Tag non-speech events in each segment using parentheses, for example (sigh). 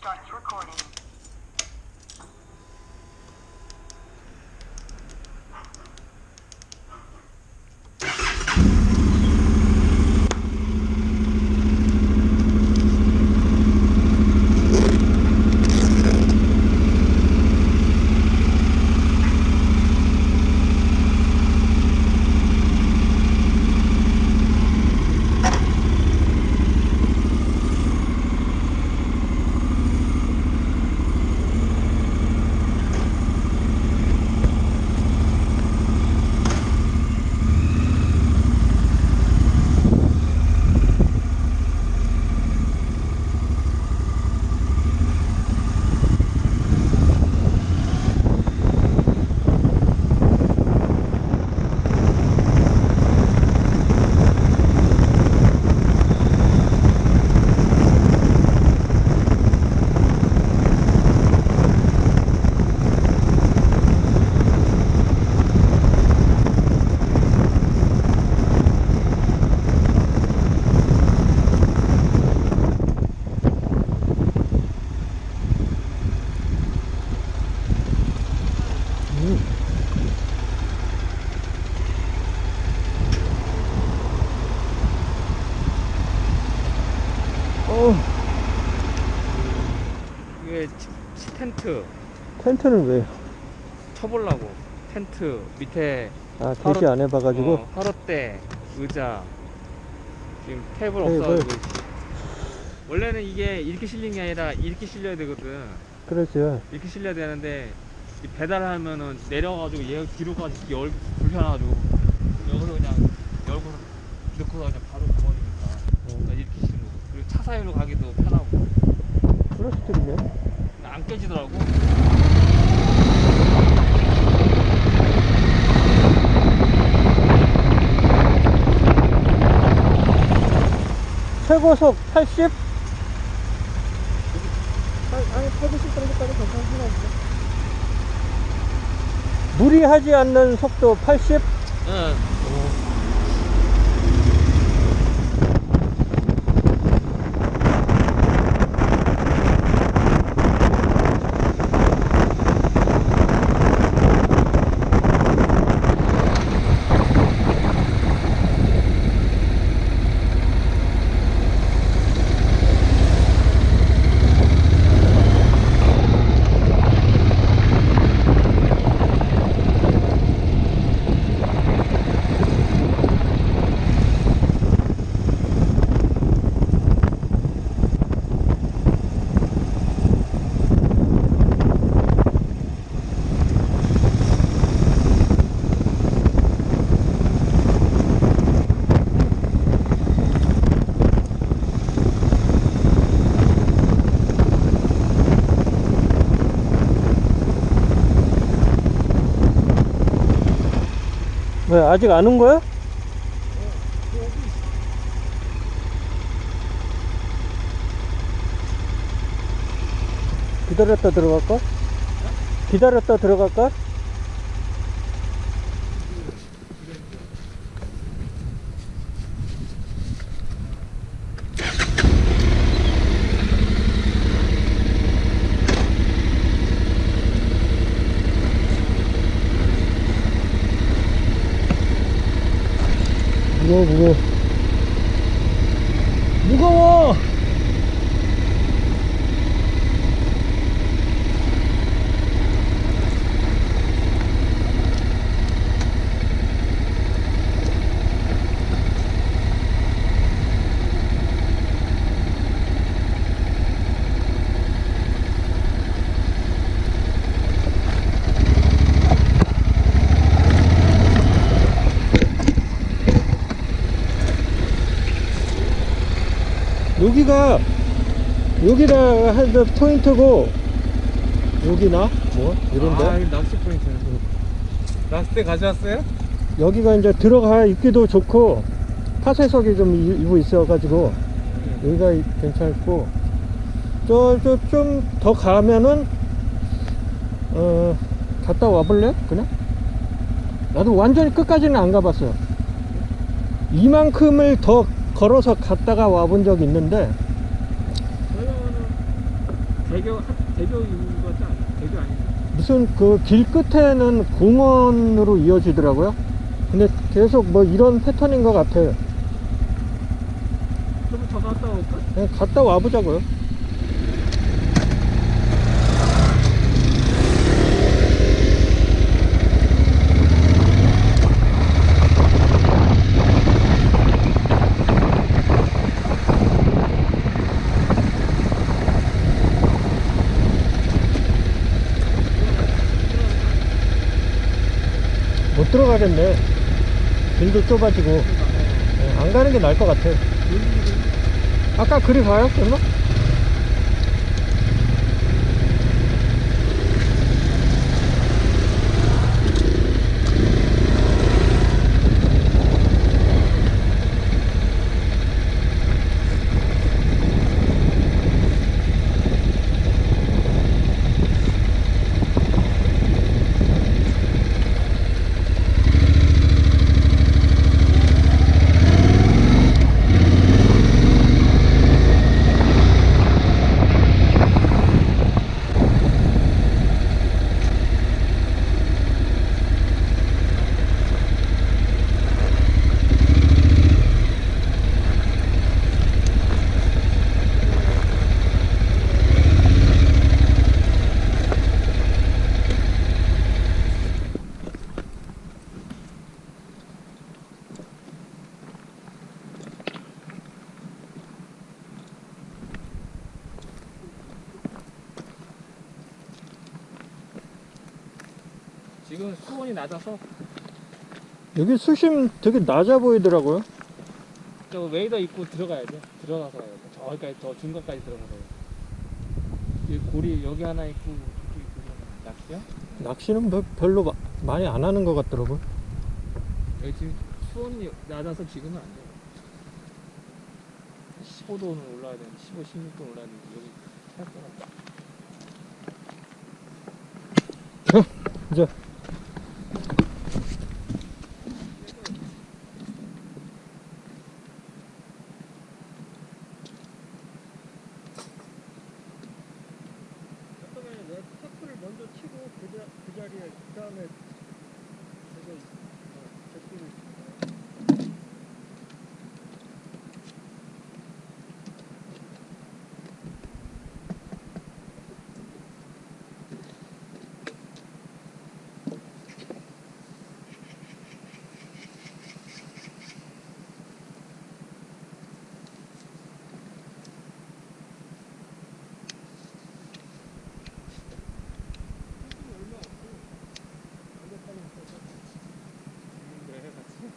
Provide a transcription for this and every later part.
starts recording. 텐트 텐트는 왜? 쳐보려고. 텐트 밑에 아 대시 안 해봐가지고? 어, 화롯대. 의자. 지금 테이블 테이블. 없어가지고 원래는 이게 이렇게 실린 게 아니라 이렇게 실려야 되거든. 그렇죠. 이렇게 실려야 되는데 이 배달하면은 내려가지고 얘 뒤로 가지고 열 불편해가지고 여기서 그냥 열고 넣고 그냥 바로 가버리니까 그러니까 이렇게 실는 거 그리고 차 사이로 가기도 편하고. 플라스틱이네. 안 깨지더라고 최고속 80? 아니 120 정도까지 괜찮긴 한데 무리하지 않는 속도 80? 응 왜 아직 안 온 거야? 기다렸다 들어갈까? 기다렸다 들어갈까? 무거워 무거워 무거워 여기가 여기가 한 포인트고 여기나? 뭐? 이런데? 아 이거 낚시 포인트네. 낚싯대 가져왔어요? 여기가 이제 들어가 있기도 좋고 파쇄석이 좀 이- 이부 있어가지고 여기가 이- 괜찮고. 저저좀더 가면은 어 갔다 와볼래? 그냥? 나도 완전히 끝까지는 안 가봤어 이만큼을 더 걸어서 갔다가 와본 적 있는데 대교 한- 대교 있는 않아? 대교 아닌가? 무슨 그 길 끝에는 공원으로 이어지더라고요 근데 계속 뭐 이런 패턴인 것 같아 좀더 갔다 올까? 그냥 갔다 와보자고요 못 들어가겠네 길도 좁아지고. 어, 안 가는 게 나을 것 같아 아까 그리 가요 설마? 낮아서 여기 수심 되게 낮아 보이더라고요. 저 웨이더 입고 들어가야 돼. 들어가서 가야 돼. 저기까지 저 중간까지 들어가서. 이 고리 여기 하나 있고 저기 있고 낚시야? 낚시는 뭐 별로 마- 많이 안 하는 것 같더라고요. 여기 지금 수온이 낮아서 지금은 안 돼. 15도는 올라야 되는데 15, 16도 올라야 되는데 여기 생각보다 이제 잠깐만요. 내가 타프를 먼저 치고 그, 자, 그 자리에 그 다음에 제가 제끼를 있는데 같이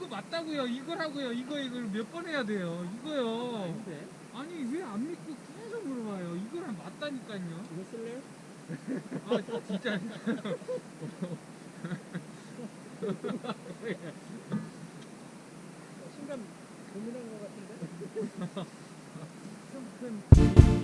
이거 맞다고요. 이거라고요. 이거 이걸 몇 번 해야 돼요. 이거요. 아닌데 아니 왜 안 믿고 계속 물어봐요. 이거랑 맞다니까요. 이거 쓸래요? 아 진짜. 순간 고민한 것 같은데? (laughs) 고기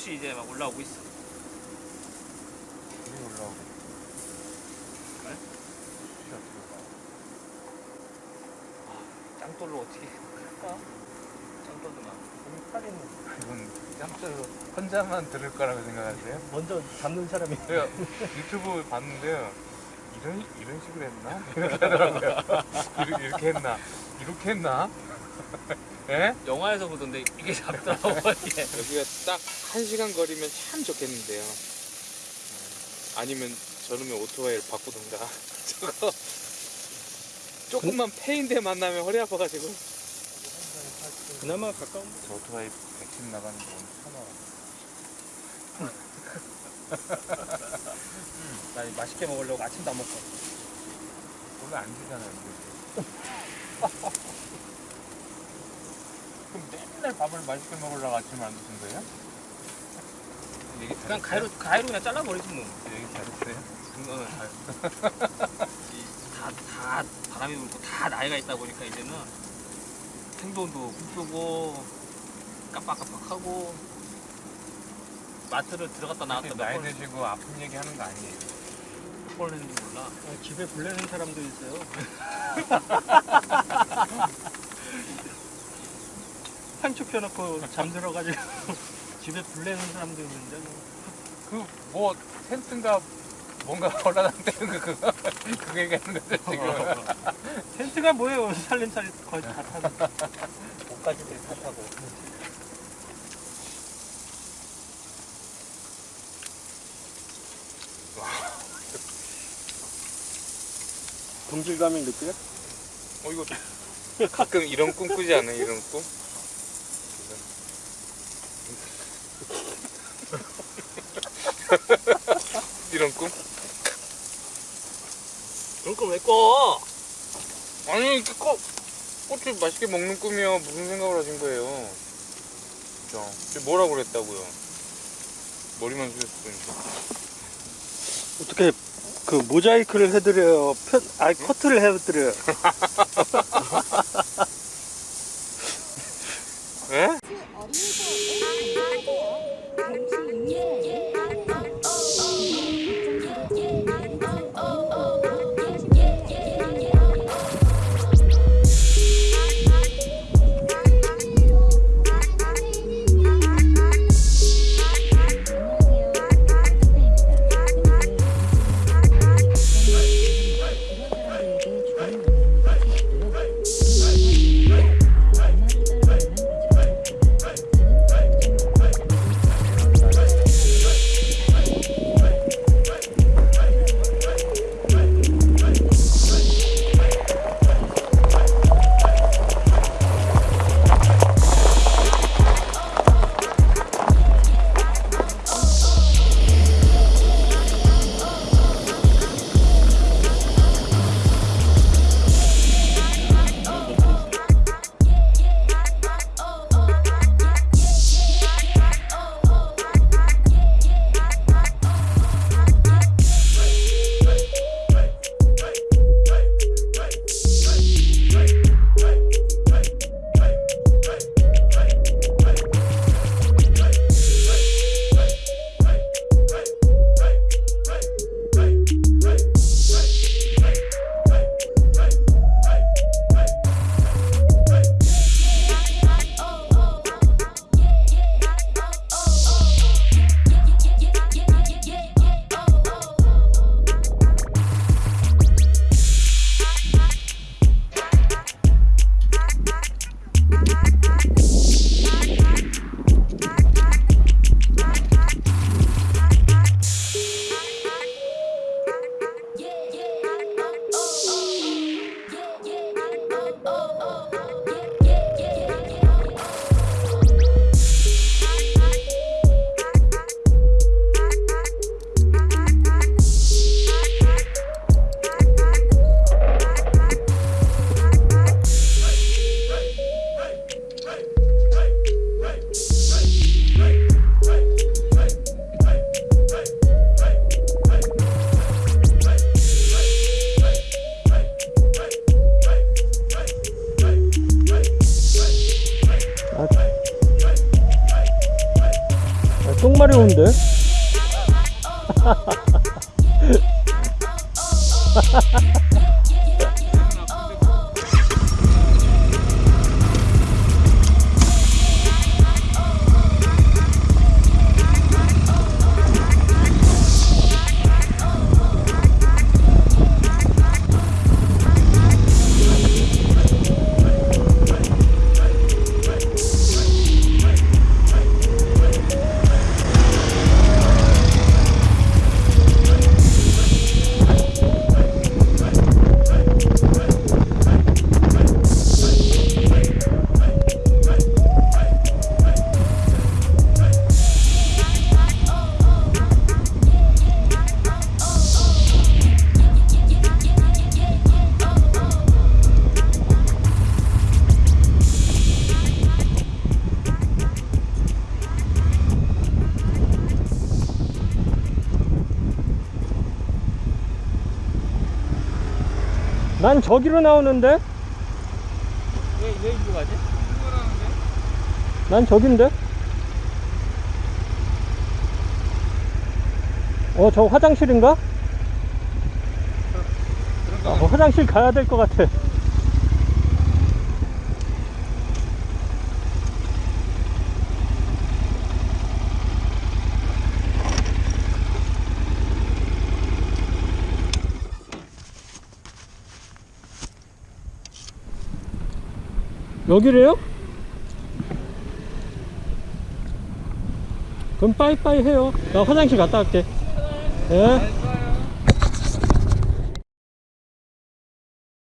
우리 숯이 이제 막 올라오고 있어 물이 올라오고. 그래? 어떻게 올라와? 짱돌로 어떻게 (laughs) 할까? 짱돌도 많고 이건 깜짝으로 혼자만 들을 거라고 생각하세요? 먼저 잡는 사람이 제가 유튜브 봤는데요. 이런 이런 식으로 했나? 이렇게 하더라고요. (laughs) 이렇게 했나? 이렇게 했나? 예? 영화에서 보던데 이게 잡더라고 이게 (laughs) 여기가 딱 한 시간 거리면 참 좋겠는데요. 아니면 저놈의 오토바이를 바꾸던가. (laughs) 저거 조금만 패인데 만나면 허리 아파가지고. 그나마 가까운 저 오토바이 110 나가는 거 오늘 처음 와봐. 나 맛있게 먹으려고 아침도 안 먹고 원래 안 주잖아요. (laughs) 그럼 맨날 밥을 맛있게 먹으려고 아침에 안 드신 거예요? 얘기 그냥 잘했어요? 가위로 가위로 그냥 잘라버리지 뭐 얘기 잘했어요? 그거는 다, 다 바람이 불고 다 나이가 있다 보니까 이제는 생돈도 못 쓰고 깜빡깜빡하고 마트를 들어갔다 나왔다 몇 나이 번 드시고 아픈 얘기 하는 거 아니에요. 몇 번을 했는지 몰라. 아, 집에 불내는 사람도 있어요. (laughs) 한쪽 펴놓고 잠들어가지고 (laughs) 집에 불내는 사람도 있는데 뭐. 그뭐 텐트인가 뭔가 (laughs) 올라다니는 그 그거 (laughs) 그거 얘기하는 거죠 지금. 텐트가 뭐예요? 살림살이 거의 다 타고. 옷까지들 다 타고. 동질감이 느껴요? 어 이거 가끔 이런 꿈 꾸지 않아요? 이런 꿈? (laughs) 이런 꿈? 그런 걸왜 꺼? 아니 이렇게 꽃 꽃을 맛있게 먹는 꿈이요 무슨 생각을 하신 거예요? 지금 뭐라고 그랬다고요? 머리만 숙였으니까 어떻게 그 모자이크를 해드려요? 편, 아 커트를 해드려요. (laughs) 난 저기로 나오는데? 왜, 왜 이리로 가지? 난 저긴데? 어, 저 화장실인가? 아, 어, 화장실 가야 될 것 같아. 여기래요? 그럼 빠이빠이 해요. 나 화장실 갔다 갈게. 예?